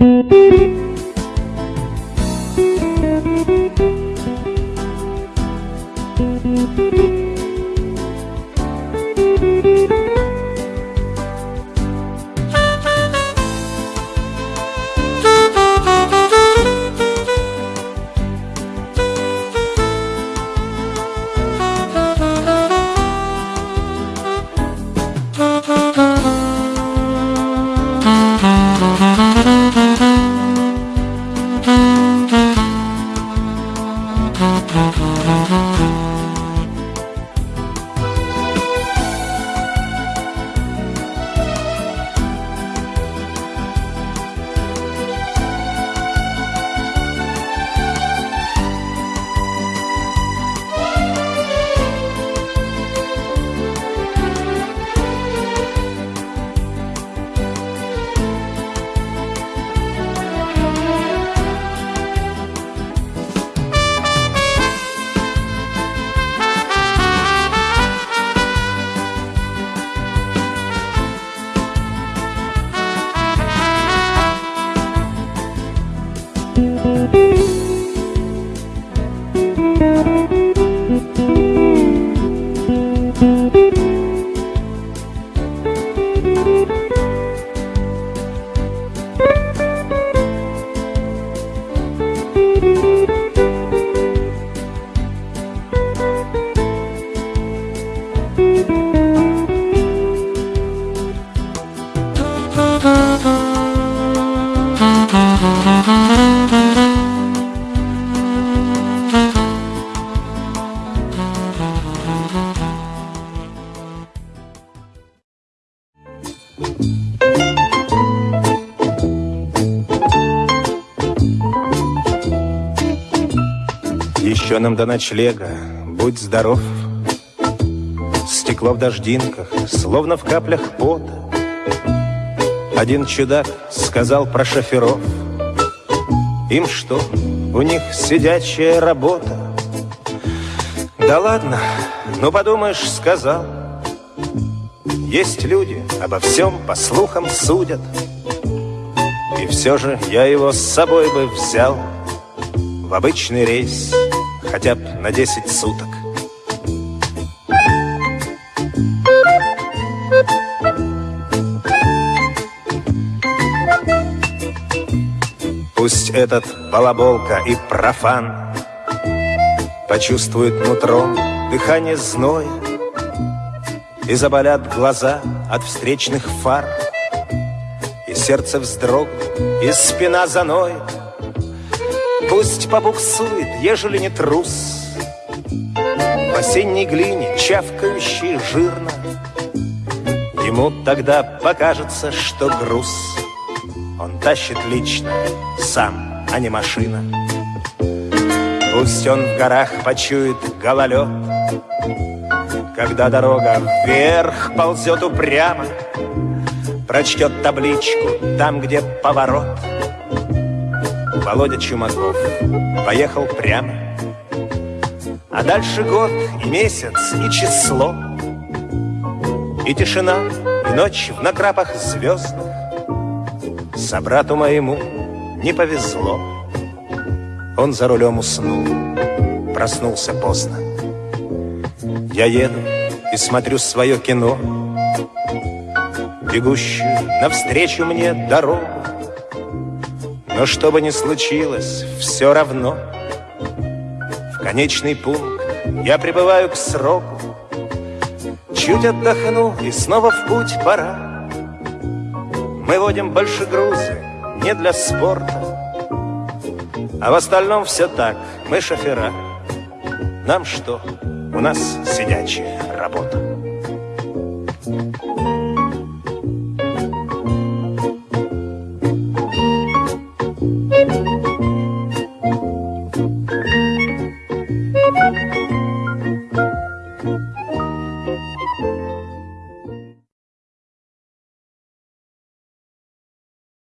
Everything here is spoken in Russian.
Thank you. Еще нам до ночлега, будь здоров. Стекло в дождинках, словно в каплях пота. Один чудак сказал про шоферов. Им что, у них сидячая работа? Да ладно, ну подумаешь, сказал. Есть люди, обо всем по слухам судят. И все же я его с собой бы взял В обычный рейс хотя бы на 10 суток. Пусть этот балаболка и профан Почувствует нутром дыхание зноя И заболят глаза от встречных фар И сердце вздрогнет, и спина заноет Пусть побуксует, ежели не трус. В осенней глине, чавкающей жирно Ему тогда покажется, что груз. Он тащит лично, сам, а не машина. Пусть он в горах почует гололед Когда дорога вверх ползет упрямо Прочтет табличку там, где поворот Володя Чумаков поехал прямо. А дальше год и месяц, и число, И тишина, и ночь в накрапах звездных. Собрату моему не повезло. Он за рулем уснул, проснулся поздно. Я еду и смотрю свое кино, Бегущую навстречу мне дорогу. Но что бы ни случилось, все равно. В конечный пункт я прибываю к сроку. Чуть отдохну и снова в путь пора. Мы водим больше грузы не для спорта. А в остальном все так, мы шофера. Нам что, у нас сидячая работа